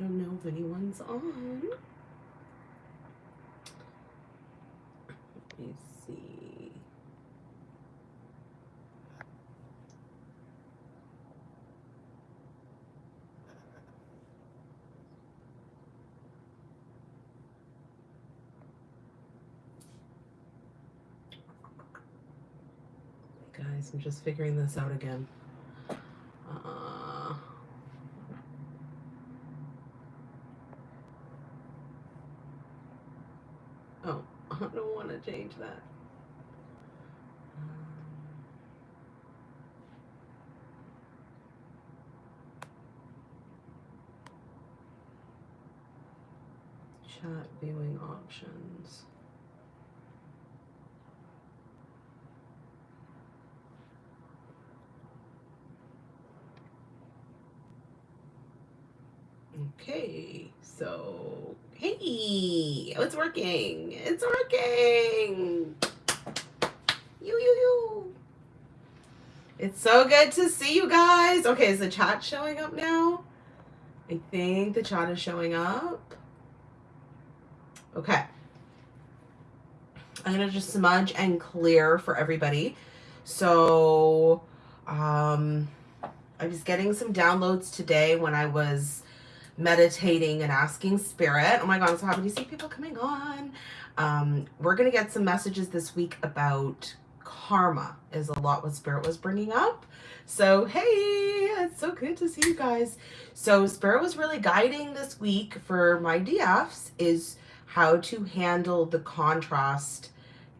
don't know if anyone's on. Let me see. Guys, I'm just figuring this out again. Uh, oh, I don't want to change that. Chat viewing options. Okay, so hey, it's working. It's working. You, you, you. It's so good to see you guys. Okay, is the chat showing up now? I think the chat is showing up. Okay. I'm gonna just smudge and clear for everybody. So, um, I was getting some downloads today when I was meditating and asking spirit. Oh my God, I'm so happy to see people coming on. Um, we're going to get some messages this week about karma is a lot what spirit was bringing up. So, hey, it's so good to see you guys. So spirit was really guiding this week for my DFs is how to handle the contrast.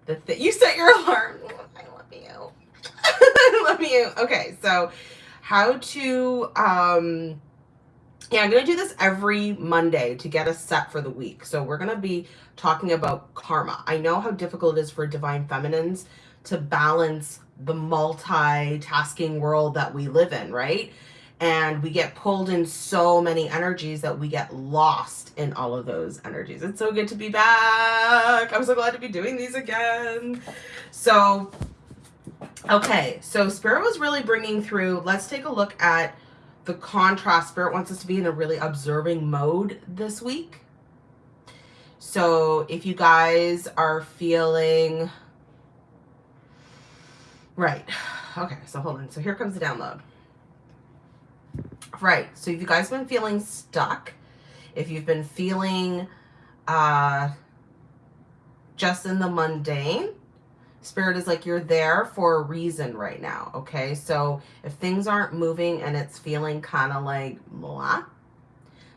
The th you set your alarm. I love you. I love you. Okay, so how to um yeah, I'm going to do this every Monday to get us set for the week. So we're going to be talking about karma. I know how difficult it is for divine feminines to balance the multitasking world that we live in, right? And we get pulled in so many energies that we get lost in all of those energies. It's so good to be back. I'm so glad to be doing these again. So, okay. So Spirit was really bringing through, let's take a look at the contrast spirit wants us to be in a really observing mode this week. So if you guys are feeling right. Okay, so hold on. So here comes the download. Right. So if you guys have been feeling stuck, if you've been feeling uh just in the mundane, Spirit is like, you're there for a reason right now, okay? So if things aren't moving and it's feeling kind of like blah,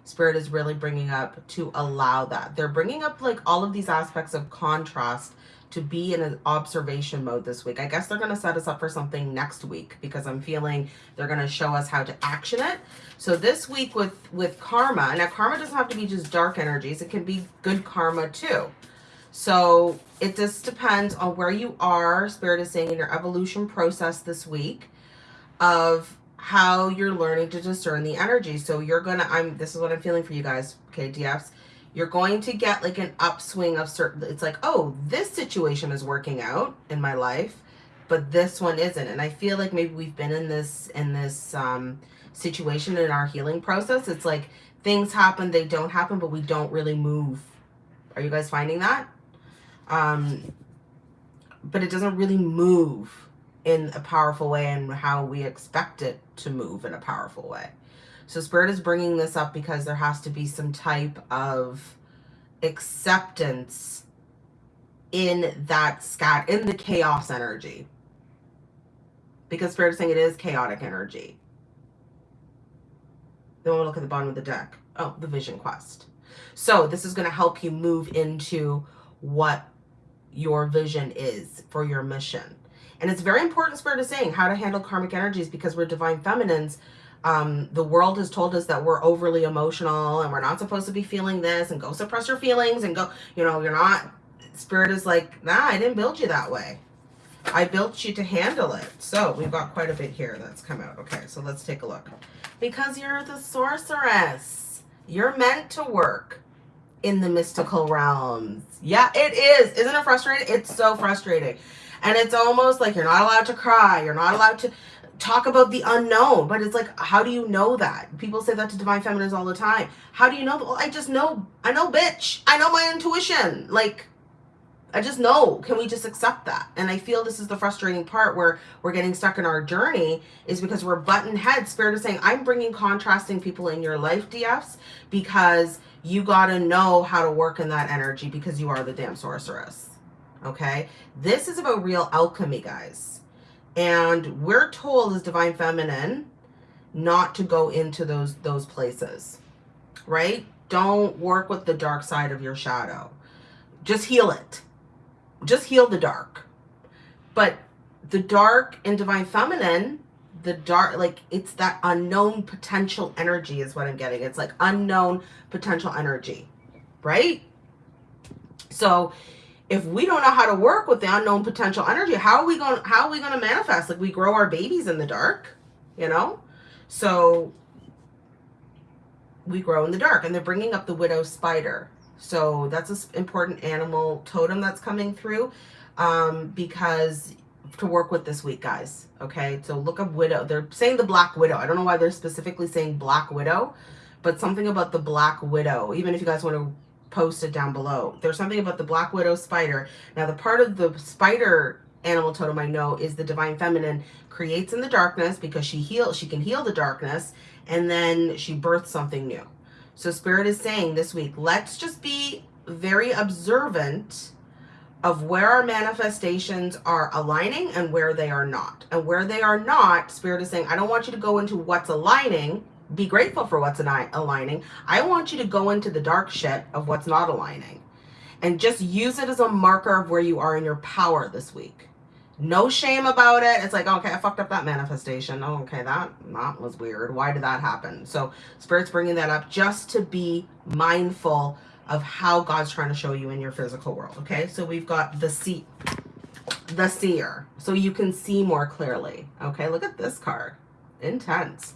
Spirit is really bringing up to allow that. They're bringing up like all of these aspects of contrast to be in an observation mode this week. I guess they're going to set us up for something next week because I'm feeling they're going to show us how to action it. So this week with, with karma, now karma doesn't have to be just dark energies. It can be good karma too. So it just depends on where you are, Spirit is saying, in your evolution process this week of how you're learning to discern the energy. So you're going to, I'm, this is what I'm feeling for you guys, okay, DFs. You're going to get like an upswing of certain, it's like, oh, this situation is working out in my life, but this one isn't. And I feel like maybe we've been in this, in this um, situation in our healing process. It's like things happen, they don't happen, but we don't really move. Are you guys finding that? Um, but it doesn't really move in a powerful way and how we expect it to move in a powerful way. So Spirit is bringing this up because there has to be some type of acceptance in that scat, in the chaos energy. Because Spirit is saying it is chaotic energy. Then we'll look at the bottom of the deck. Oh, the Vision Quest. So this is going to help you move into what your vision is for your mission. And it's very important, Spirit is saying, how to handle karmic energies because we're divine feminines. Um, the world has told us that we're overly emotional and we're not supposed to be feeling this and go suppress your feelings and go, you know, you're not, Spirit is like, nah, I didn't build you that way. I built you to handle it. So we've got quite a bit here that's come out. Okay, so let's take a look. Because you're the sorceress. You're meant to work in the mystical realms. Yeah, it is. Isn't it frustrating? It's so frustrating. And it's almost like you're not allowed to cry. You're not allowed to talk about the unknown, but it's like, how do you know that? People say that to divine feminines all the time. How do you know? Well, I just know. I know, bitch. I know my intuition. Like, I just know. Can we just accept that? And I feel this is the frustrating part where we're getting stuck in our journey is because we're button heads. Spirit is saying, I'm bringing contrasting people in your life, DFs, because you got to know how to work in that energy because you are the damn sorceress. Okay. This is about real alchemy, guys. And we're told as divine feminine not to go into those, those places, right? Don't work with the dark side of your shadow. Just heal it just heal the dark. But the dark and divine feminine, the dark, like it's that unknown potential energy is what I'm getting. It's like unknown potential energy, right? So if we don't know how to work with the unknown potential energy, how are we going, how are we going to manifest? Like we grow our babies in the dark, you know? So we grow in the dark and they're bringing up the widow spider. So that's an important animal totem that's coming through um, because to work with this week, guys. Okay, so look up widow. They're saying the black widow. I don't know why they're specifically saying black widow, but something about the black widow. Even if you guys want to post it down below, there's something about the black widow spider. Now, the part of the spider animal totem I know is the divine feminine creates in the darkness because she heals. She can heal the darkness, and then she births something new. So Spirit is saying this week, let's just be very observant of where our manifestations are aligning and where they are not. And where they are not, Spirit is saying, I don't want you to go into what's aligning. Be grateful for what's aligning. I want you to go into the dark shit of what's not aligning. And just use it as a marker of where you are in your power this week no shame about it. It's like, okay, I fucked up that manifestation. Oh, okay, that, that was weird. Why did that happen? So Spirit's bringing that up just to be mindful of how God's trying to show you in your physical world. Okay, so we've got the see, the seer. So you can see more clearly. Okay, look at this card. Intense.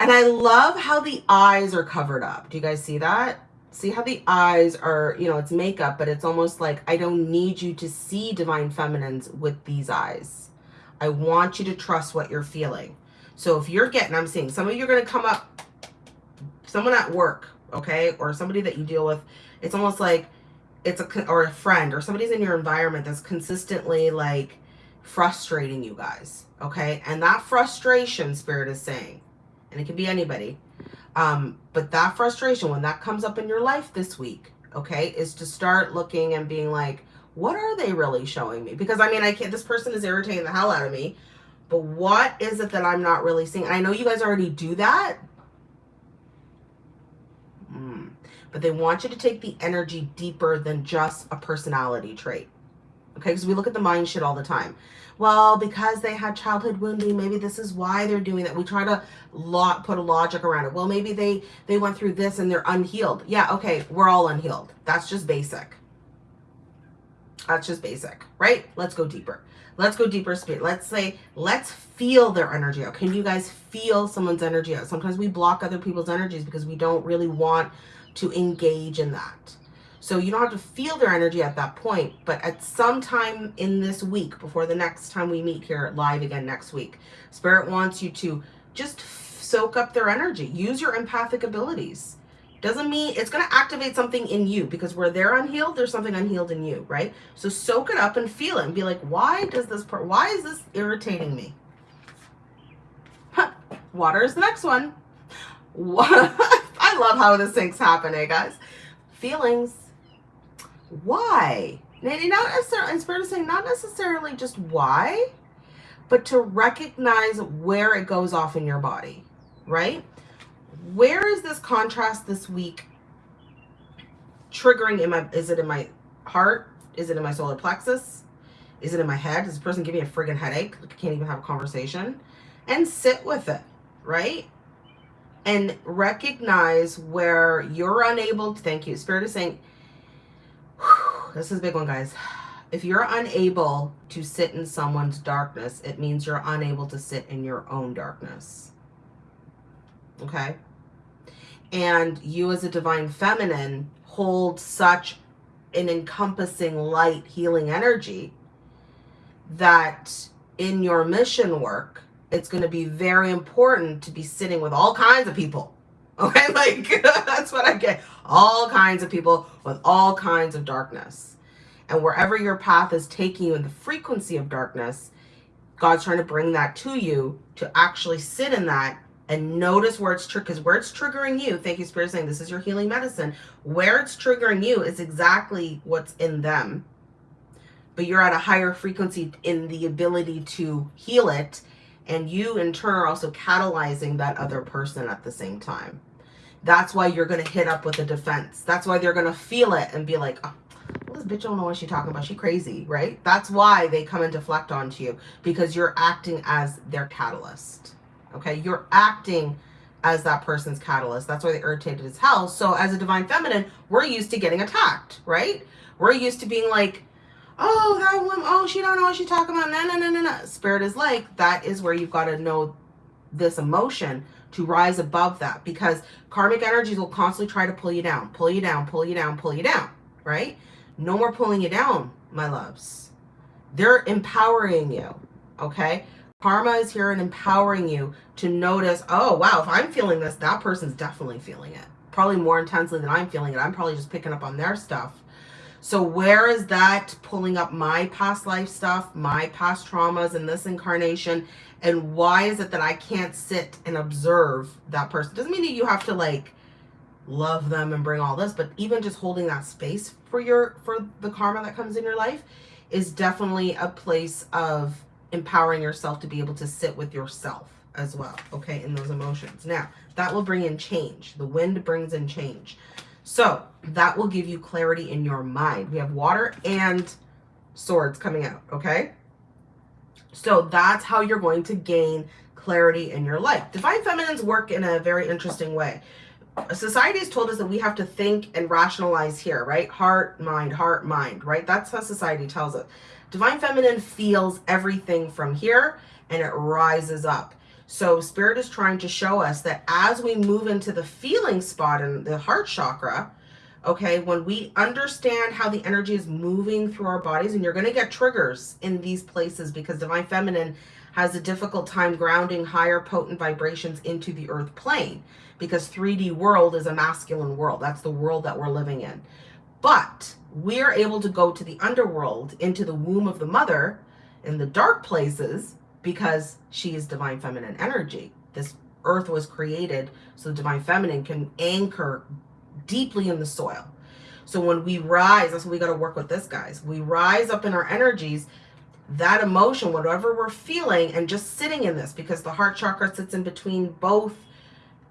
And I love how the eyes are covered up. Do you guys see that? See how the eyes are, you know, it's makeup, but it's almost like I don't need you to see divine feminines with these eyes. I want you to trust what you're feeling. So if you're getting, I'm seeing some of you are going to come up, someone at work, okay, or somebody that you deal with, it's almost like it's a, or a friend or somebody's in your environment that's consistently like frustrating you guys, okay? And that frustration spirit is saying, and it can be anybody, um, but that frustration, when that comes up in your life this week, okay, is to start looking and being like, what are they really showing me? Because I mean, I can't, this person is irritating the hell out of me, but what is it that I'm not really seeing? I know you guys already do that. Mm. But they want you to take the energy deeper than just a personality trait. Okay, because we look at the mind shit all the time well, because they had childhood wounding, maybe this is why they're doing that. We try to lot put a logic around it. Well, maybe they, they went through this and they're unhealed. Yeah, okay, we're all unhealed. That's just basic. That's just basic, right? Let's go deeper. Let's go deeper spirit. Let's say, let's feel their energy out. Can you guys feel someone's energy out? Sometimes we block other people's energies because we don't really want to engage in that. So you don't have to feel their energy at that point, but at some time in this week, before the next time we meet here live again next week, Spirit wants you to just soak up their energy. Use your empathic abilities. Doesn't mean it's going to activate something in you because where they're unhealed, there's something unhealed in you, right? So soak it up and feel it and be like, why does this part, why is this irritating me? Huh. Water is the next one. I love how this thing's happening, guys. Feelings why? Maybe not necessarily, and Spirit is saying not necessarily just why, but to recognize where it goes off in your body, right? Where is this contrast this week triggering in my, is it in my heart? Is it in my solar plexus? Is it in my head? Does this person give me a friggin' headache? I can't even have a conversation. And sit with it, right? And recognize where you're unable to, thank you. Spirit is saying, this is a big one, guys. If you're unable to sit in someone's darkness, it means you're unable to sit in your own darkness. Okay? And you as a divine feminine hold such an encompassing light healing energy that in your mission work, it's going to be very important to be sitting with all kinds of people. Okay, like that's what I get. All kinds of people with all kinds of darkness. And wherever your path is taking you in the frequency of darkness, God's trying to bring that to you to actually sit in that and notice where it's true because where it's triggering you thank you spirit saying this is your healing medicine where it's triggering you is exactly what's in them but you're at a higher frequency in the ability to heal it and you in turn are also catalyzing that other person at the same time that's why you're going to hit up with a defense that's why they're going to feel it and be like oh, this bitch don't know what she's talking about she crazy right that's why they come and deflect onto you because you're acting as their catalyst Okay, you're acting as that person's catalyst. That's why they irritated as hell. So as a divine feminine, we're used to getting attacked, right? We're used to being like, oh, that woman, oh, she don't know what she's talking about. No, no, no, no, no. Spirit is like, that is where you've got to know this emotion to rise above that because karmic energies will constantly try to pull you down, pull you down, pull you down, pull you down, right? No more pulling you down, my loves. They're empowering you, okay? Karma is here and empowering you to notice, oh, wow, if I'm feeling this, that person's definitely feeling it. Probably more intensely than I'm feeling it. I'm probably just picking up on their stuff. So where is that pulling up my past life stuff, my past traumas in this incarnation? And why is it that I can't sit and observe that person? Doesn't mean that you have to like love them and bring all this, but even just holding that space for your for the karma that comes in your life is definitely a place of empowering yourself to be able to sit with yourself as well, okay, in those emotions. Now, that will bring in change. The wind brings in change. So that will give you clarity in your mind. We have water and swords coming out, okay? So that's how you're going to gain clarity in your life. Divine feminines work in a very interesting way. Society has told us that we have to think and rationalize here, right? Heart, mind, heart, mind, right? That's how society tells us. Divine Feminine feels everything from here and it rises up. So Spirit is trying to show us that as we move into the feeling spot in the heart chakra, okay, when we understand how the energy is moving through our bodies, and you're going to get triggers in these places because Divine Feminine has a difficult time grounding higher potent vibrations into the earth plane because 3D world is a masculine world. That's the world that we're living in. But we're able to go to the underworld, into the womb of the mother, in the dark places, because she is divine feminine energy. This earth was created so the divine feminine can anchor deeply in the soil. So when we rise, that's what we got to work with this, guys. We rise up in our energies, that emotion, whatever we're feeling, and just sitting in this, because the heart chakra sits in between both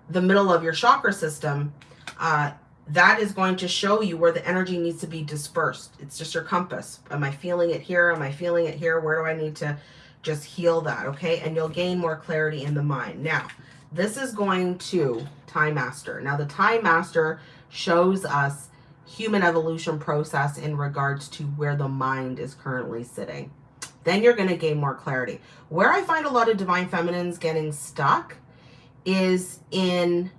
the middle of your chakra system, uh, that is going to show you where the energy needs to be dispersed. It's just your compass. Am I feeling it here? Am I feeling it here? Where do I need to just heal that? Okay. And you'll gain more clarity in the mind. Now, this is going to Time Master. Now, the Time Master shows us human evolution process in regards to where the mind is currently sitting. Then you're going to gain more clarity. Where I find a lot of divine feminines getting stuck is in,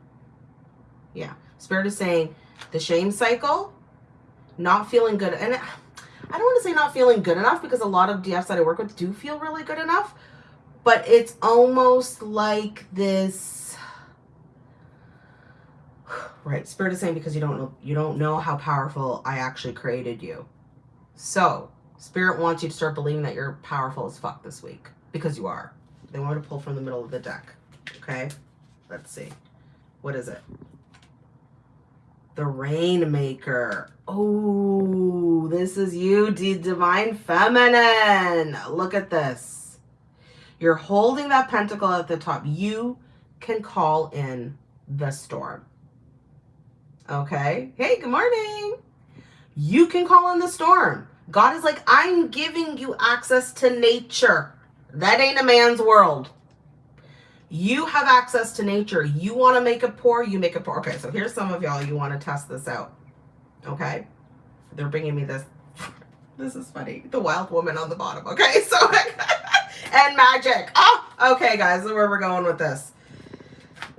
yeah, Spirit is saying the shame cycle, not feeling good. And I don't want to say not feeling good enough because a lot of DFs that I work with do feel really good enough. But it's almost like this right spirit is saying because you don't know you don't know how powerful i actually created you so spirit wants you to start believing that you're powerful as fuck this week because you are they want to pull from the middle of the deck okay let's see what is it the Rainmaker. Oh, this is you, the Divine Feminine. Look at this. You're holding that pentacle at the top. You can call in the storm. Okay. Hey, good morning. You can call in the storm. God is like, I'm giving you access to nature. That ain't a man's world. You have access to nature. You want to make it pour, you make it pour. Okay, so here's some of y'all, you want to test this out. Okay? They're bringing me this. This is funny. The wild woman on the bottom. Okay, so, and magic. Oh, okay, guys, where we're going with this.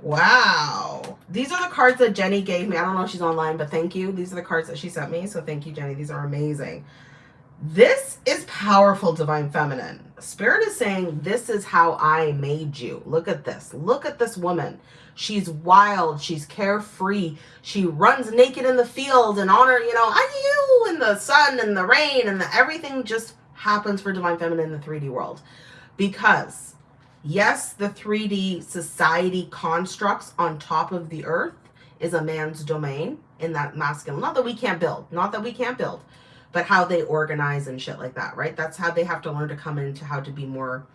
Wow. These are the cards that Jenny gave me. I don't know if she's online, but thank you. These are the cards that she sent me. So thank you, Jenny. These are amazing. This is powerful, divine feminine. Spirit is saying, This is how I made you. Look at this. Look at this woman. She's wild. She's carefree. She runs naked in the field and honor, you know, I you in the sun and the rain and the, everything just happens for divine feminine in the 3D world. Because, yes, the 3D society constructs on top of the earth is a man's domain in that masculine. Not that we can't build, not that we can't build, but how they organize and shit like that, right? That's how they have to learn to come into how to be more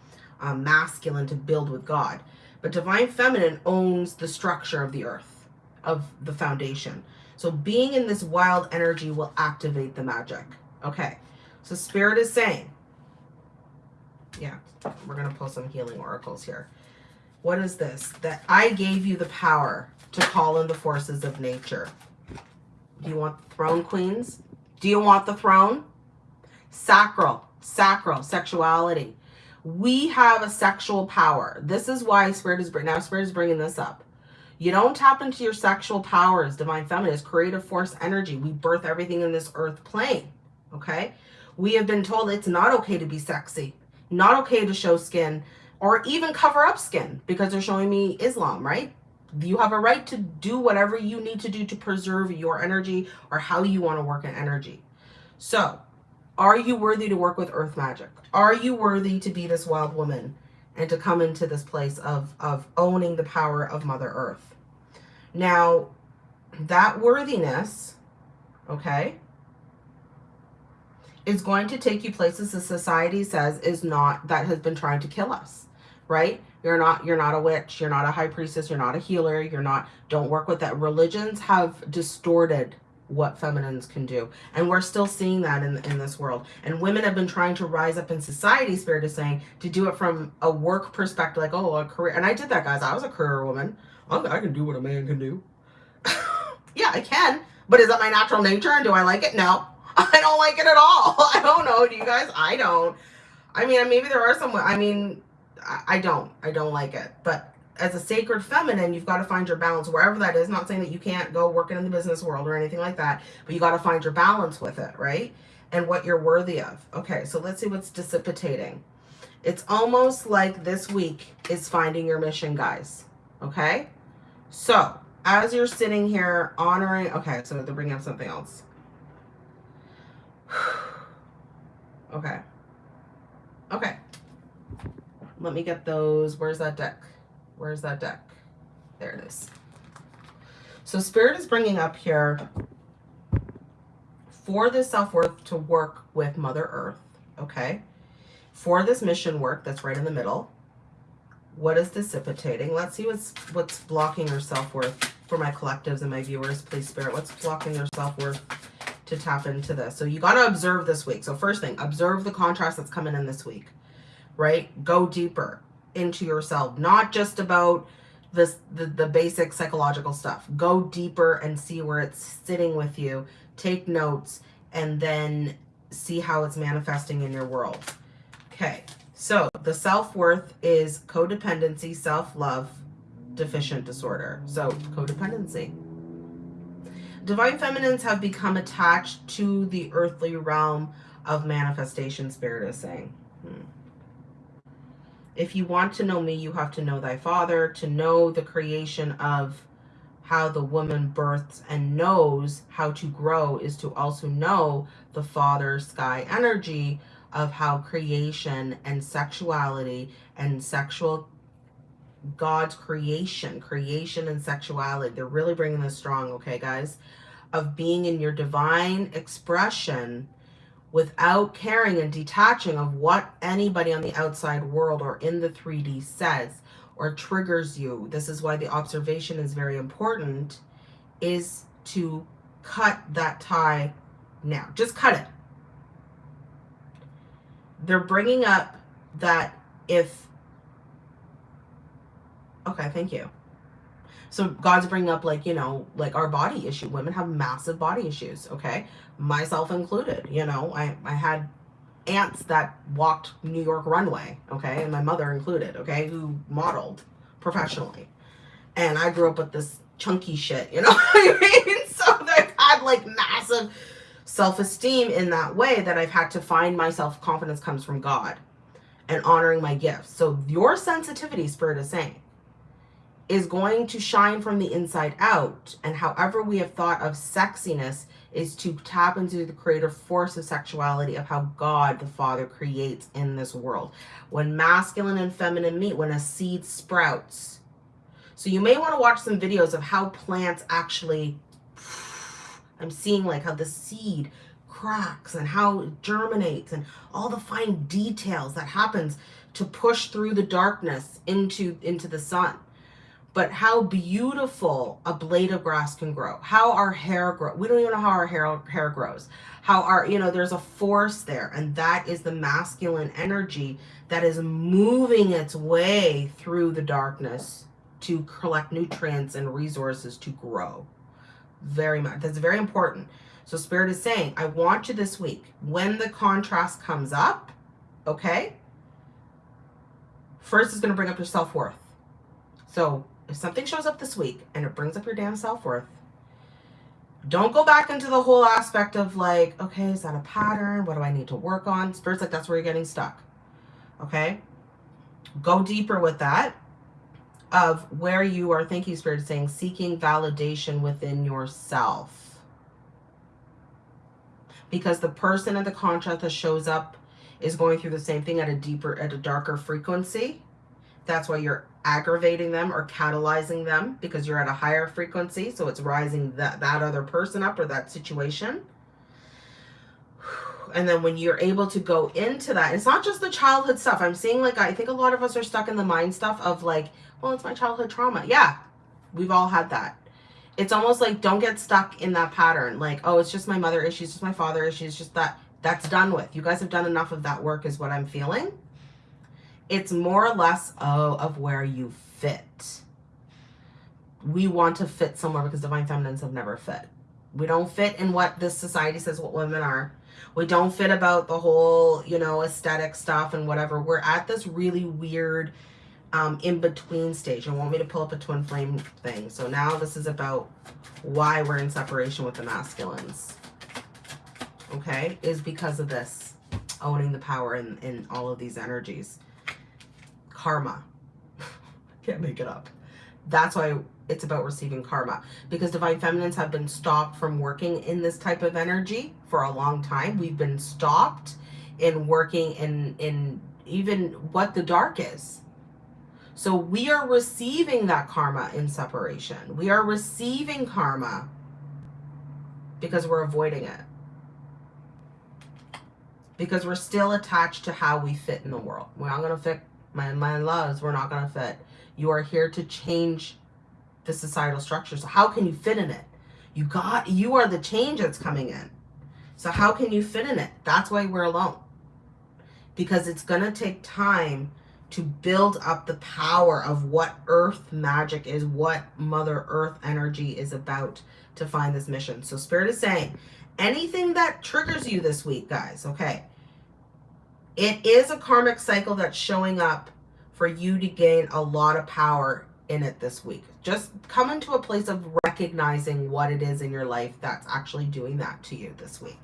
um, masculine to build with God. But divine feminine owns the structure of the earth, of the foundation. So being in this wild energy will activate the magic. Okay. So spirit is saying, yeah, we're going to pull some healing oracles here. What is this? That I gave you the power to call in the forces of nature. Do you want the throne, queens? Do you want the throne? Sacral, sacral, sexuality. We have a sexual power. This is why Spirit is now Spirit is bringing this up. You don't tap into your sexual powers, divine feminine, creative force energy. We birth everything in this earth plane. Okay. We have been told it's not okay to be sexy, not okay to show skin or even cover up skin because they're showing me Islam, right? You have a right to do whatever you need to do to preserve your energy or how you want to work in energy. So, are you worthy to work with earth magic? Are you worthy to be this wild woman and to come into this place of, of owning the power of Mother Earth? Now, that worthiness, okay, is going to take you places the society says is not, that has been trying to kill us, right? You're not, you're not a witch. You're not a high priestess. You're not a healer. You're not, don't work with that. Religions have distorted what feminines can do. And we're still seeing that in, in this world. And women have been trying to rise up in society, Spirit is saying, to do it from a work perspective, like, oh, a career. And I did that, guys. I was a career woman. I can do what a man can do. yeah, I can. But is that my natural nature? And do I like it? No. I don't like it at all. I don't know. Do you guys? I don't. I mean, maybe there are some, I mean, I don't. I don't like it. But as a sacred feminine, you've got to find your balance wherever that is. Not saying that you can't go working in the business world or anything like that, but you got to find your balance with it, right? And what you're worthy of. Okay, so let's see what's dissipating. It's almost like this week is finding your mission, guys. Okay? So, as you're sitting here honoring, okay, so they're bringing up something else. okay. Okay. Let me get those. Where's that deck? Where's that deck? There it is. So Spirit is bringing up here for this self-worth to work with Mother Earth, okay? For this mission work that's right in the middle, what is dissipating? Let's see what's what's blocking your self-worth for my collectives and my viewers, please, Spirit. What's blocking your self-worth to tap into this? So you got to observe this week. So first thing, observe the contrast that's coming in this week right? Go deeper into yourself, not just about this the, the basic psychological stuff. Go deeper and see where it's sitting with you. Take notes and then see how it's manifesting in your world. Okay, so the self-worth is codependency, self-love, deficient disorder. So codependency. Divine feminines have become attached to the earthly realm of manifestation, spirit is saying. Hmm. If you want to know me, you have to know thy father, to know the creation of how the woman births and knows how to grow is to also know the father sky energy of how creation and sexuality and sexual God's creation, creation and sexuality. They're really bringing this strong, okay, guys? Of being in your divine expression without caring and detaching of what anybody on the outside world or in the 3D says or triggers you. This is why the observation is very important, is to cut that tie now. Just cut it. They're bringing up that if, okay, thank you. So God's bringing up like, you know, like our body issue. Women have massive body issues, okay? myself included. You know, I, I had aunts that walked New York runway, okay, and my mother included, okay, who modeled professionally. And I grew up with this chunky shit, you know I mean? So they had like massive self esteem in that way that I've had to find my self confidence comes from God and honoring my gifts. So your sensitivity, Spirit is saying, is going to shine from the inside out. And however we have thought of sexiness is to tap into the creative force of sexuality of how God the Father creates in this world. When masculine and feminine meet, when a seed sprouts. So you may want to watch some videos of how plants actually, I'm seeing like how the seed cracks and how it germinates and all the fine details that happens to push through the darkness into, into the sun but how beautiful a blade of grass can grow, how our hair grow. We don't even know how our hair, hair grows, how our, you know, there's a force there. And that is the masculine energy that is moving its way through the darkness to collect nutrients and resources to grow. Very much. That's very important. So Spirit is saying, I want you this week, when the contrast comes up, okay, first is going to bring up your self-worth. So if something shows up this week and it brings up your damn self-worth, don't go back into the whole aspect of like, okay, is that a pattern? What do I need to work on? Spirit's like, that's where you're getting stuck. Okay? Go deeper with that of where you are thinking spirit saying seeking validation within yourself. Because the person in the contract that shows up is going through the same thing at a deeper, at a darker frequency. That's why you're aggravating them or catalyzing them because you're at a higher frequency. So it's rising that, that other person up or that situation. And then when you're able to go into that, it's not just the childhood stuff. I'm seeing like, I think a lot of us are stuck in the mind stuff of like, well, it's my childhood trauma. Yeah, we've all had that. It's almost like don't get stuck in that pattern. Like, oh, it's just my mother issues, just my father issues, just that. That's done with. You guys have done enough of that work is what I'm feeling. It's more or less oh, of where you fit. We want to fit somewhere because divine feminines have never fit. We don't fit in what this society says what women are. We don't fit about the whole, you know, aesthetic stuff and whatever. We're at this really weird um, in-between stage. And want me to pull up a twin flame thing. So now this is about why we're in separation with the masculines. Okay? Is because of this. Owning the power in, in all of these energies karma. Can't make it up. That's why it's about receiving karma because divine feminines have been stopped from working in this type of energy for a long time. We've been stopped in working in, in even what the dark is. So we are receiving that karma in separation. We are receiving karma because we're avoiding it. Because we're still attached to how we fit in the world. We're not going to fit my, my loves, we're not going to fit. You are here to change the societal structure. So how can you fit in it? You got, you are the change that's coming in. So how can you fit in it? That's why we're alone. Because it's going to take time to build up the power of what earth magic is, what mother earth energy is about to find this mission. So spirit is saying anything that triggers you this week, guys, okay, it is a karmic cycle that's showing up for you to gain a lot of power in it this week. Just come into a place of recognizing what it is in your life that's actually doing that to you this week.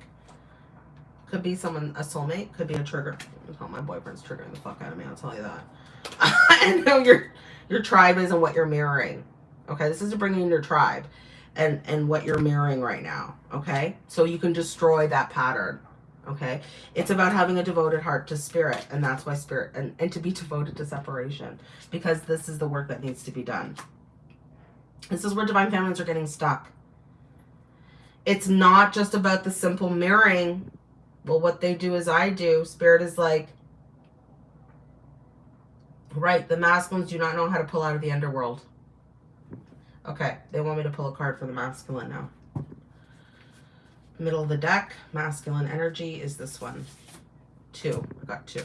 Could be someone, a soulmate, could be a trigger. Oh, my boyfriend's triggering the fuck out of me, I'll tell you that. I know your your tribe is and what you're mirroring. Okay, this is to bring in your tribe and, and what you're mirroring right now. Okay, so you can destroy that pattern okay? It's about having a devoted heart to spirit and that's why spirit and, and to be devoted to separation because this is the work that needs to be done. This is where divine feminines are getting stuck. It's not just about the simple mirroring. Well what they do is i do. Spirit is like right the masculines do not know how to pull out of the underworld. Okay they want me to pull a card for the masculine now Middle of the deck, masculine energy is this one. Two. I got two.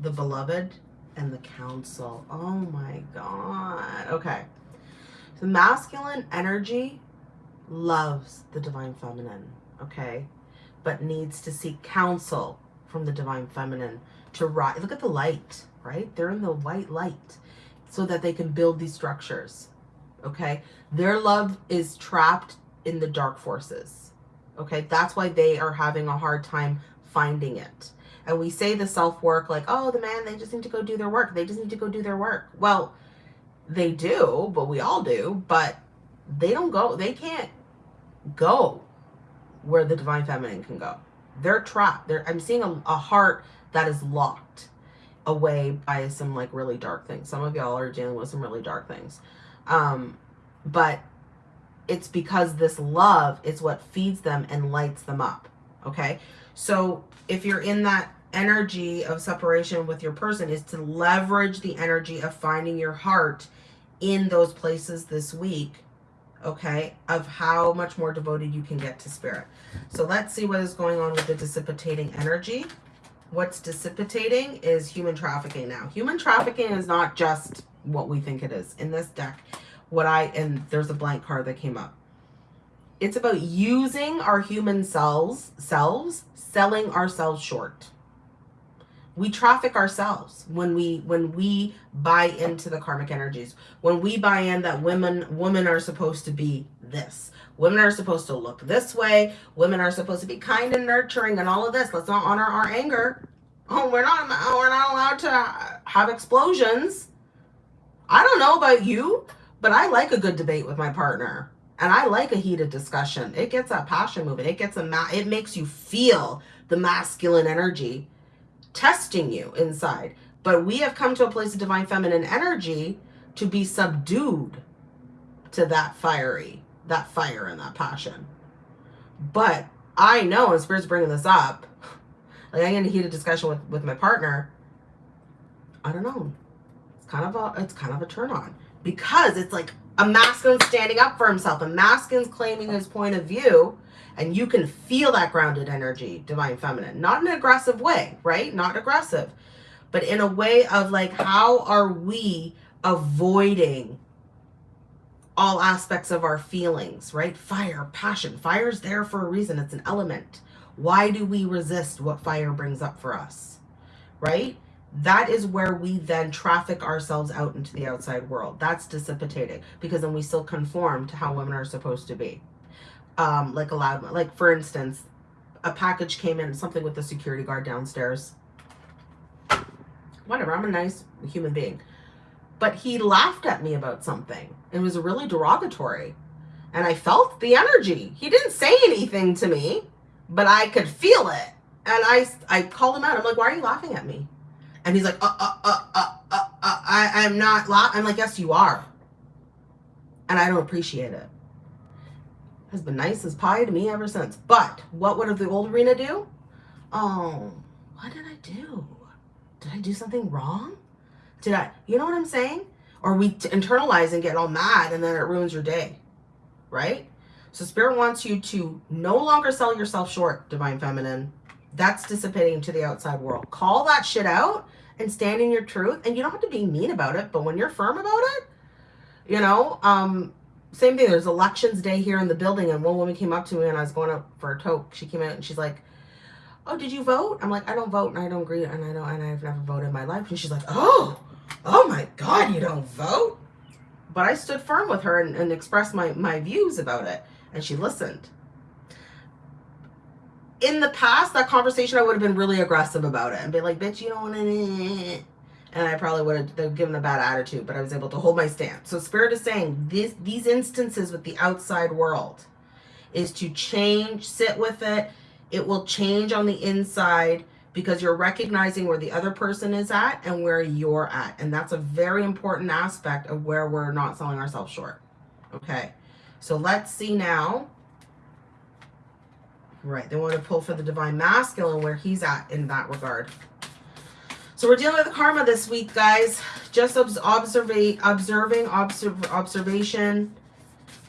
The beloved and the council. Oh my God. Okay. The masculine energy loves the divine feminine. Okay. But needs to seek counsel from the divine feminine to rise. Look at the light, right? They're in the white light so that they can build these structures. Okay. Their love is trapped in the dark forces Okay, that's why they are having a hard time finding it. And we say the self work like, oh, the man, they just need to go do their work. They just need to go do their work. Well, they do, but we all do, but they don't go, they can't go where the divine feminine can go. They're trapped. They're, I'm seeing a, a heart that is locked away by some like really dark things. Some of y'all are dealing with some really dark things. Um, but it's because this love is what feeds them and lights them up. Okay. So if you're in that energy of separation with your person is to leverage the energy of finding your heart in those places this week okay of how much more devoted you can get to spirit so let's see what is going on with the dissipating energy what's dissipating is human trafficking now human trafficking is not just what we think it is in this deck what i and there's a blank card that came up. It's about using our human selves selves selling ourselves short. We traffic ourselves when we when we buy into the karmic energies. When we buy in that women women are supposed to be this. Women are supposed to look this way. Women are supposed to be kind and nurturing and all of this. Let's not honor our anger. Oh we're not we're not allowed to have explosions. I don't know about you but i like a good debate with my partner and i like a heated discussion it gets that passion moving it gets a it makes you feel the masculine energy testing you inside. But we have come to a place of divine feminine energy to be subdued to that fiery, that fire and that passion. But I know, and Spirit's bringing this up, like I get in a heated discussion with, with my partner, I don't know. It's kind of a, it's kind of a turn on because it's like a masculine standing up for himself, a masculine's claiming his point of view and you can feel that grounded energy, divine feminine, not in an aggressive way, right? Not aggressive, but in a way of like, how are we avoiding all aspects of our feelings, right? Fire, passion. Fire's there for a reason. It's an element. Why do we resist what fire brings up for us, right? That is where we then traffic ourselves out into the outside world. That's dissipating because then we still conform to how women are supposed to be um, like allowed, like for instance, a package came in, something with the security guard downstairs. Whatever, I'm a nice human being. But he laughed at me about something. It was really derogatory. And I felt the energy. He didn't say anything to me, but I could feel it. And I, I called him out. I'm like, why are you laughing at me? And he's like, uh, uh, uh, uh, uh, uh I, I'm not. I'm like, yes, you are. And I don't appreciate it has been nice as pie to me ever since. But what would the old arena do? Oh, what did I do? Did I do something wrong? Did I, you know what I'm saying? Or we internalize and get all mad and then it ruins your day, right? So spirit wants you to no longer sell yourself short, divine feminine. That's dissipating to the outside world. Call that shit out and stand in your truth. And you don't have to be mean about it, but when you're firm about it, you know, um, same thing. There's elections day here in the building, and one woman came up to me, and I was going up for a toke. She came out, and she's like, "Oh, did you vote?" I'm like, "I don't vote, and I don't agree, and I don't, and I've never voted in my life." And she's like, "Oh, oh my God, you don't vote?" But I stood firm with her and, and expressed my my views about it, and she listened. In the past, that conversation, I would have been really aggressive about it and be like, "Bitch, you don't want to." and I probably would have given a bad attitude, but I was able to hold my stance. So Spirit is saying this, these instances with the outside world is to change, sit with it. It will change on the inside because you're recognizing where the other person is at and where you're at. And that's a very important aspect of where we're not selling ourselves short. Okay. So let's see now. Right. They want to pull for the divine masculine where he's at in that regard. So we're dealing with karma this week, guys. Just observe, observing, observe, observation,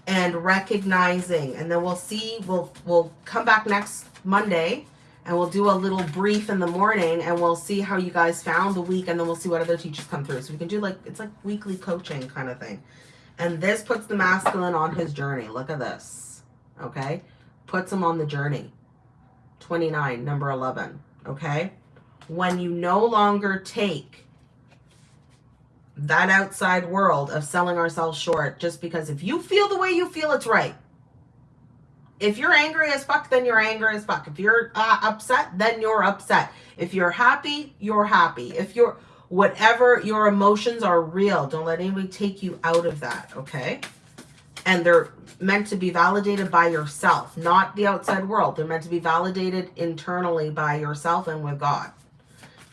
and recognizing. And then we'll see, we'll, we'll come back next Monday and we'll do a little brief in the morning and we'll see how you guys found the week and then we'll see what other teachers come through. So we can do like, it's like weekly coaching kind of thing. And this puts the masculine on his journey. Look at this. Okay. Puts them on the journey. 29, number 11. Okay when you no longer take that outside world of selling ourselves short just because if you feel the way you feel it's right if you're angry as fuck, then you're angry as fuck. If you're uh, upset, then you're upset. If you're happy, you're happy. If you're whatever your emotions are real, don't let anybody take you out of that, okay? And they're meant to be validated by yourself, not the outside world. They're meant to be validated internally by yourself and with God.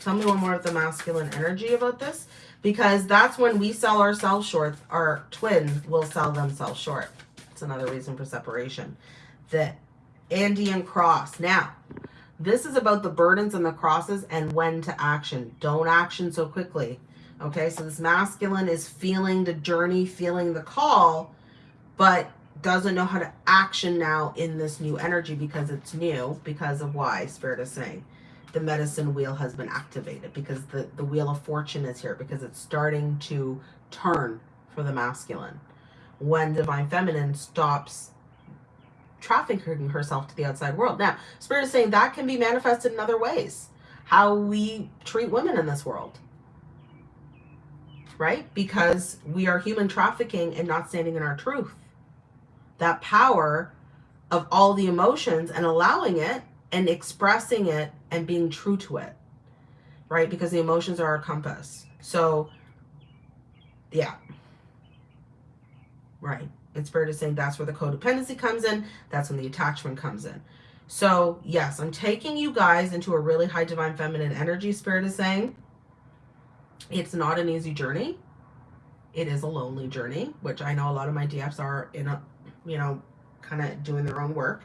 Tell me one more of the masculine energy about this because that's when we sell ourselves short, our twin will sell themselves short. It's another reason for separation the Andean cross. Now, this is about the burdens and the crosses and when to action. Don't action so quickly. Okay, so this masculine is feeling the journey, feeling the call, but doesn't know how to action now in this new energy because it's new, because of why Spirit is saying the medicine wheel has been activated, because the, the wheel of fortune is here, because it's starting to turn for the masculine. When Divine Feminine stops trafficking herself to the outside world. Now, Spirit is saying that can be manifested in other ways. How we treat women in this world. Right? Because we are human trafficking and not standing in our truth. That power of all the emotions and allowing it and expressing it and being true to it. Right? Because the emotions are our compass. So, yeah. Right. And Spirit is saying that's where the codependency comes in. That's when the attachment comes in. So yes, I'm taking you guys into a really high divine feminine energy. Spirit is saying it's not an easy journey. It is a lonely journey, which I know a lot of my DFs are in a, you know, kind of doing their own work.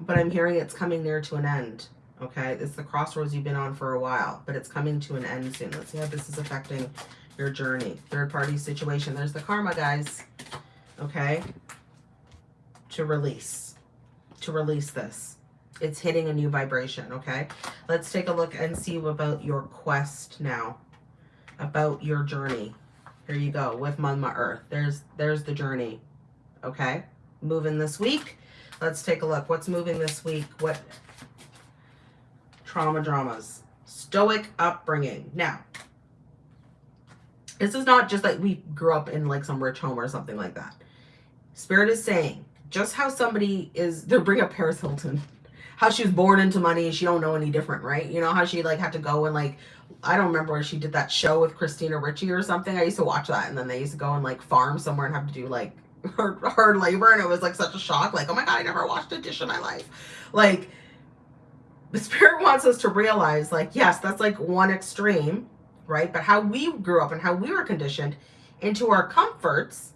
But I'm hearing it's coming near to an end. Okay, it's the crossroads you've been on for a while, but it's coming to an end soon. Let's see how this is affecting your journey. Third party situation. There's the karma, guys. Okay. To release. To release this. It's hitting a new vibration. Okay. Let's take a look and see about your quest now. About your journey. Here you go with Mama Earth. There's there's the journey. Okay. Moving this week. Let's take a look. What's moving this week? What trauma dramas? Stoic upbringing. Now, this is not just like we grew up in like some rich home or something like that. Spirit is saying just how somebody is, they're bring up Paris Hilton, how she was born into money. She don't know any different, right? You know how she like had to go and like, I don't remember where she did that show with Christina Ricci or something. I used to watch that and then they used to go and like farm somewhere and have to do like hard labor. And it was like such a shock. Like, oh my God, I never washed a dish in my life. Like the spirit wants us to realize like, yes, that's like one extreme right? But how we grew up and how we were conditioned into our comforts,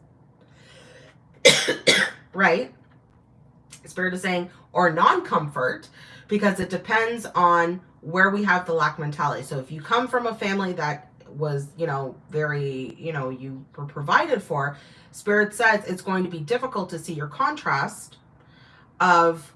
right? Spirit is saying, or non-comfort, because it depends on where we have the lack mentality. So if you come from a family that was, you know, very, you know, you were provided for, Spirit says it's going to be difficult to see your contrast of,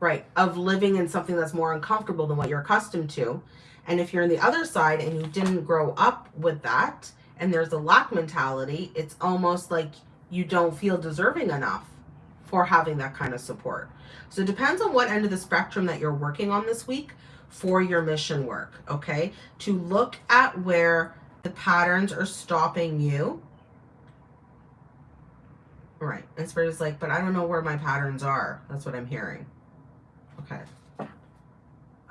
right, of living in something that's more uncomfortable than what you're accustomed to. And if you're on the other side and you didn't grow up with that, and there's a lack mentality, it's almost like you don't feel deserving enough for having that kind of support. So it depends on what end of the spectrum that you're working on this week for your mission work, okay? To look at where the patterns are stopping you. Right. And Spirit is like, but I don't know where my patterns are. That's what I'm hearing. Okay.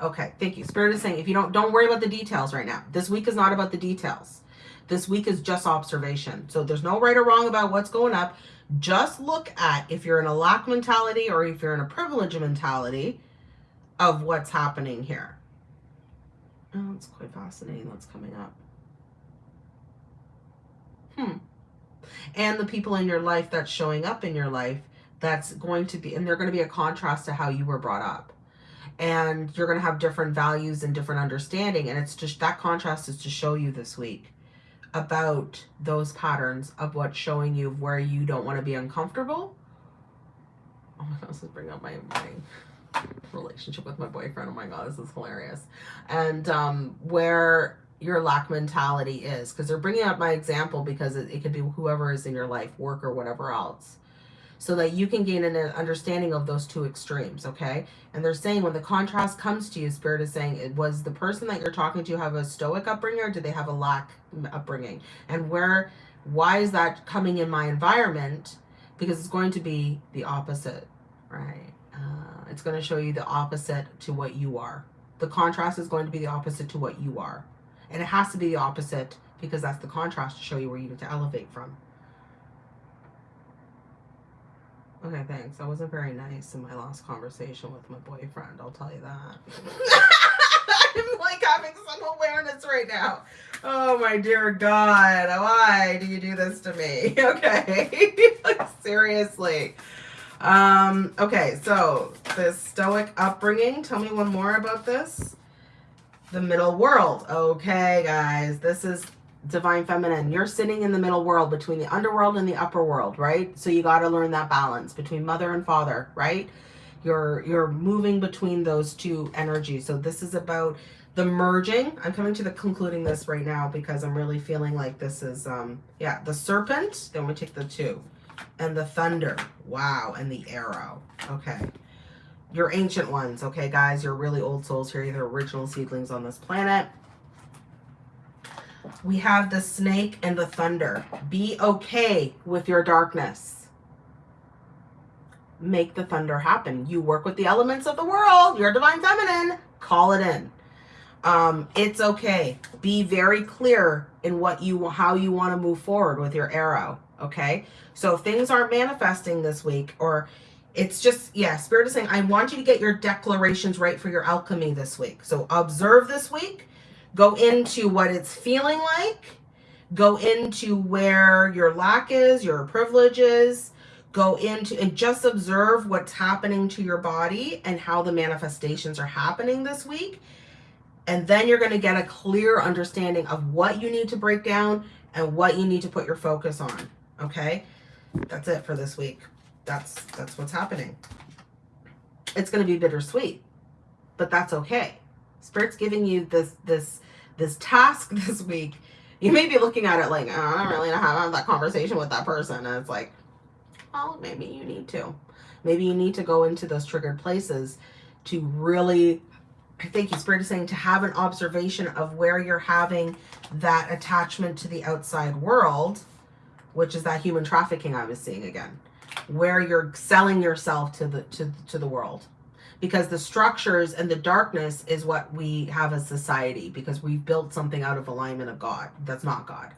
Okay, thank you. Spirit is saying if you don't, don't worry about the details right now. This week is not about the details. This week is just observation. So there's no right or wrong about what's going up. Just look at if you're in a lack mentality or if you're in a privilege mentality of what's happening here. Oh, it's quite fascinating what's coming up. Hmm. And the people in your life that's showing up in your life that's going to be, and they're going to be a contrast to how you were brought up and you're going to have different values and different understanding. And it's just that contrast is to show you this week about those patterns of what's showing you where you don't want to be uncomfortable. Oh my God, this is bringing up my, my relationship with my boyfriend. Oh my God, this is hilarious. And um, where your lack mentality is because they're bringing up my example because it, it could be whoever is in your life, work or whatever else so that you can gain an understanding of those two extremes, okay? And they're saying when the contrast comes to you, Spirit is saying, it was the person that you're talking to have a stoic upbringing or did they have a lack upbringing? And where Why is that coming in my environment? Because it's going to be the opposite, right? Uh, it's going to show you the opposite to what you are. The contrast is going to be the opposite to what you are. And it has to be the opposite because that's the contrast to show you where you need to elevate from. Okay, thanks. I wasn't very nice in my last conversation with my boyfriend, I'll tell you that. I'm like having some awareness right now. Oh my dear God, why do you do this to me? Okay, like seriously. Um, okay, so this Stoic upbringing. Tell me one more about this. The middle world. Okay, guys, this is divine feminine. You're sitting in the middle world between the underworld and the upper world, right? So you got to learn that balance between mother and father, right? You're you're moving between those two energies. So this is about the merging. I'm coming to the concluding this right now because I'm really feeling like this is um yeah, the serpent, then we take the two. And the thunder. Wow, and the arrow. Okay. Your ancient ones, okay, guys, you're really old souls here, you're the original seedlings on this planet we have the snake and the thunder. Be okay with your darkness. Make the thunder happen. You work with the elements of the world. You're divine feminine. Call it in. Um, it's okay. Be very clear in what you how you want to move forward with your arrow. Okay. So if things aren't manifesting this week or it's just, yeah, Spirit is saying, I want you to get your declarations right for your alchemy this week. So observe this week Go into what it's feeling like. Go into where your lack is, your privileges. Go into and just observe what's happening to your body and how the manifestations are happening this week. And then you're going to get a clear understanding of what you need to break down and what you need to put your focus on. Okay. That's it for this week. That's, that's what's happening. It's going to be bittersweet, but that's okay. Spirit's giving you this, this, this task this week. You may be looking at it like, oh, I don't really know how to have that conversation with that person. And it's like, well, maybe you need to. Maybe you need to go into those triggered places to really, I think you Spirit is saying to have an observation of where you're having that attachment to the outside world, which is that human trafficking I was seeing again, where you're selling yourself to the to to the world because the structures and the darkness is what we have as society because we've built something out of alignment of God. That's not God.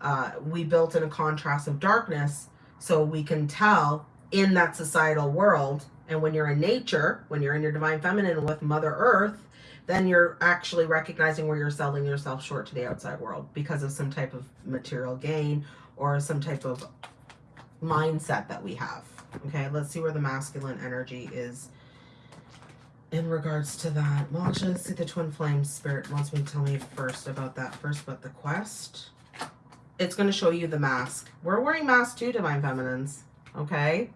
Uh, we built in a contrast of darkness so we can tell in that societal world. And when you're in nature, when you're in your divine feminine with Mother Earth, then you're actually recognizing where you're selling yourself short to the outside world because of some type of material gain or some type of mindset that we have. Okay, let's see where the masculine energy is in regards to that. Actually, let's see the Twin Flames Spirit wants me to tell me first about that first, but the quest. It's going to show you the mask. We're wearing masks too, Divine Feminines. Okay?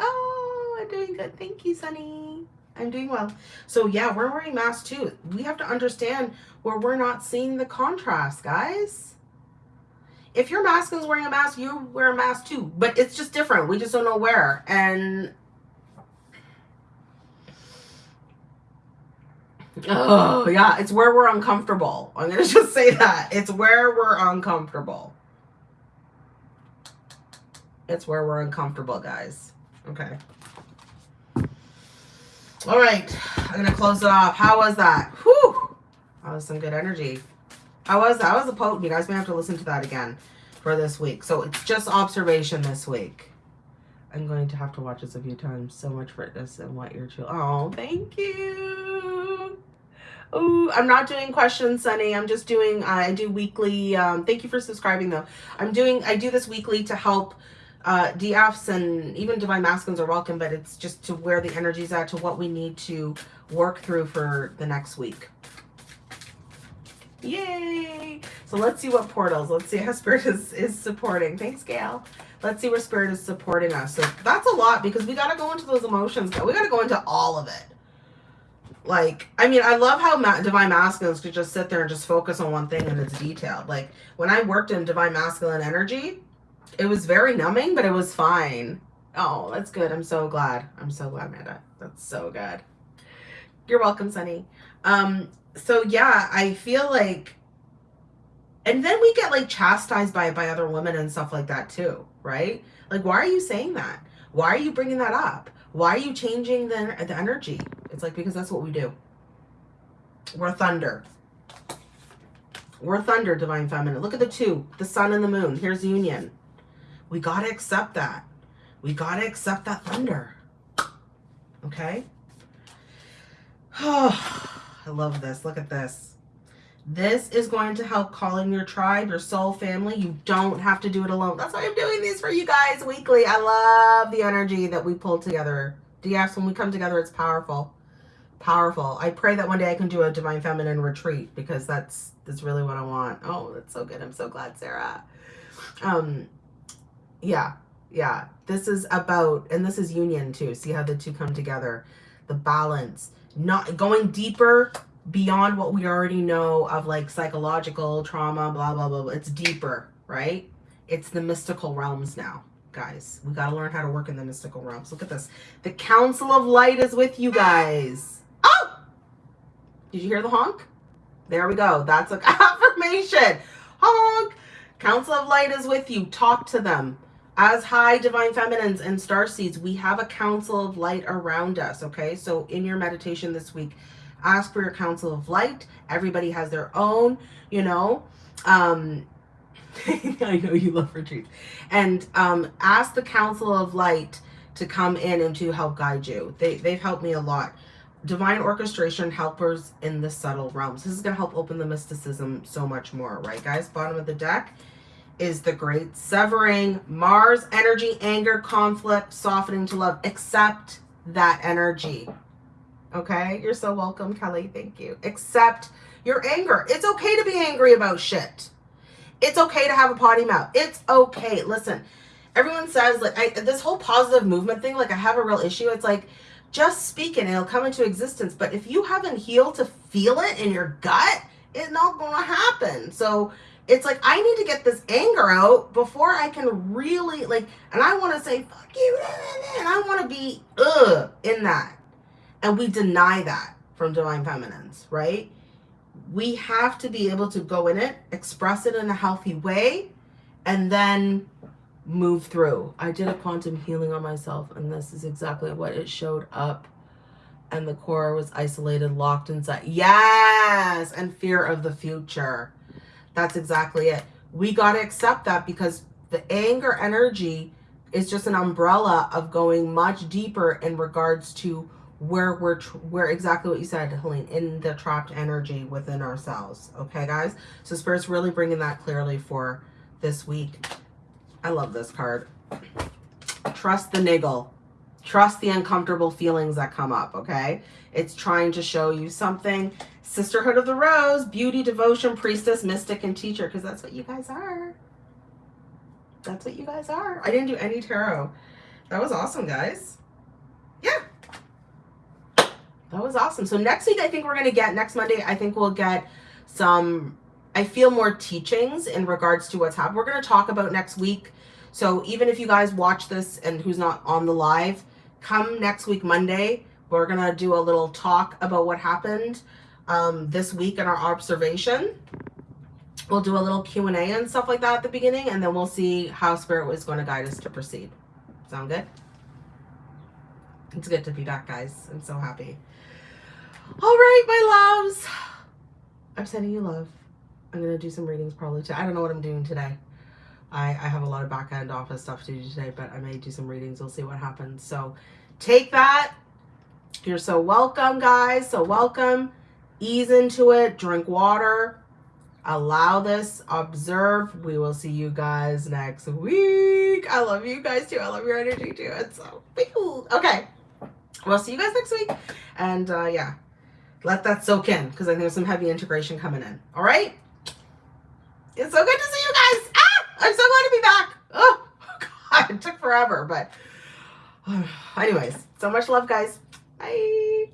Oh, I'm doing good. Thank you, Sunny. I'm doing well. So yeah, we're wearing masks too. We have to understand where we're not seeing the contrast, guys. If your masculine's wearing a mask, you wear a mask too. But it's just different. We just don't know where. And Oh, yeah. It's where we're uncomfortable. I'm going to just say that. It's where we're uncomfortable. It's where we're uncomfortable, guys. Okay. All right. I'm going to close it off. How was that? Whew. That was some good energy. How was that? was a potent. You guys may have to listen to that again for this week. So it's just observation this week. I'm going to have to watch this a few times. So much for this and what you're chill. Oh, thank you. Oh, I'm not doing questions, Sunny. I'm just doing, uh, I do weekly, um, thank you for subscribing though. I'm doing, I do this weekly to help uh, DFs and even Divine Masculines are welcome, but it's just to where the energy's at, to what we need to work through for the next week. Yay! So let's see what portals, let's see how Spirit is, is supporting. Thanks, Gail. Let's see where Spirit is supporting us. So that's a lot because we got to go into those emotions. We got to go into all of it. Like, I mean, I love how Ma Divine Masculines could just sit there and just focus on one thing and it's detailed. Like, when I worked in Divine Masculine energy, it was very numbing, but it was fine. Oh, that's good. I'm so glad. I'm so glad, Amanda. That's so good. You're welcome, Sunny. Um, so yeah, I feel like and then we get like chastised by by other women and stuff like that too, right? Like, why are you saying that? Why are you bringing that up? Why are you changing the the energy? It's like because that's what we do. We're thunder. We're thunder, divine feminine. Look at the two, the sun and the moon. Here's union. We gotta accept that. We gotta accept that thunder. Okay. Oh, I love this. Look at this. This is going to help call in your tribe, your soul family. You don't have to do it alone. That's why I'm doing these for you guys weekly. I love the energy that we pull together. DFs, when we come together, it's powerful. Powerful. I pray that one day I can do a Divine Feminine retreat because that's that's really what I want. Oh, that's so good. I'm so glad, Sarah. Um, yeah, yeah. This is about, and this is union too. See how the two come together. The balance. Not going deeper beyond what we already know of like psychological trauma, blah, blah, blah. blah. It's deeper, right? It's the mystical realms now, guys. We got to learn how to work in the mystical realms. Look at this. The Council of Light is with you guys. Did you hear the honk? There we go. That's an affirmation. Honk! Council of Light is with you. Talk to them. As high divine feminines and star seeds, we have a council of light around us. Okay, so in your meditation this week, ask for your council of light. Everybody has their own, you know. Um, I know you love retreats. And um, ask the council of light to come in and to help guide you. They, they've helped me a lot. Divine orchestration helpers in the subtle realms. This is going to help open the mysticism so much more, right, guys? Bottom of the deck is the great severing. Mars energy, anger, conflict, softening to love. Accept that energy. Okay, you're so welcome, Kelly. Thank you. Accept your anger. It's okay to be angry about shit. It's okay to have a potty mouth. It's okay. Listen, everyone says like I, this whole positive movement thing. Like I have a real issue. It's like just speak it and it'll come into existence. But if you haven't healed to feel it in your gut, it's not gonna happen. So it's like I need to get this anger out before I can really like. And I want to say fuck you, and I want to be ugh in that. And we deny that from divine feminines, right? We have to be able to go in it, express it in a healthy way, and then move through. I did a quantum healing on myself, and this is exactly what it showed up. And the core was isolated, locked inside. Yes! And fear of the future. That's exactly it. We got to accept that because the anger energy is just an umbrella of going much deeper in regards to where we're where exactly what you said Helene in the trapped energy within ourselves okay guys so spirit's really bringing that clearly for this week I love this card. Trust the niggle. Trust the uncomfortable feelings that come up okay? It's trying to show you something. Sisterhood of the rose beauty devotion priestess mystic and teacher because that's what you guys are. That's what you guys are. I didn't do any tarot. That was awesome guys. Yeah. That was awesome. So next week, I think we're going to get, next Monday, I think we'll get some, I feel more teachings in regards to what's happened. We're going to talk about next week. So even if you guys watch this and who's not on the live, come next week, Monday, we're going to do a little talk about what happened um, this week in our observation. We'll do a little Q&A and stuff like that at the beginning, and then we'll see how Spirit was going to guide us to proceed. Sound good? It's good to be back, guys. I'm so happy. All right, my loves. I'm sending you love. I'm going to do some readings probably today. I don't know what I'm doing today. I, I have a lot of back end office stuff to do today, but I may do some readings. We'll see what happens. So take that. You're so welcome, guys. So welcome. Ease into it. Drink water. Allow this. Observe. We will see you guys next week. I love you guys too. I love your energy too. It's so cool. okay. We'll see you guys next week. And uh, yeah, let that soak in because I think there's some heavy integration coming in. All right? It's so good to see you guys. Ah, I'm so glad to be back. Oh, God, it took forever, but anyways, so much love, guys. Bye.